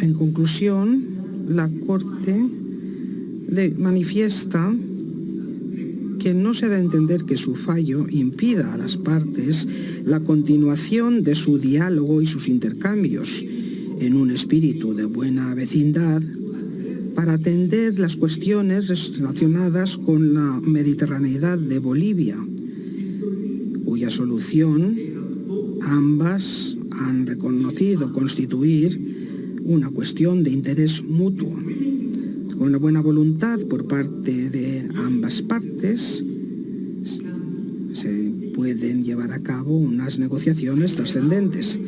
En conclusión, la Corte manifiesta que no se da a entender que su fallo impida a las partes la continuación de su diálogo y sus intercambios en un espíritu de buena vecindad para atender las cuestiones relacionadas con la mediterraneidad de Bolivia, cuya solución ambas han reconocido constituir una cuestión de interés mutuo. Con una buena voluntad por parte de ambas partes, se pueden llevar a cabo unas negociaciones trascendentes.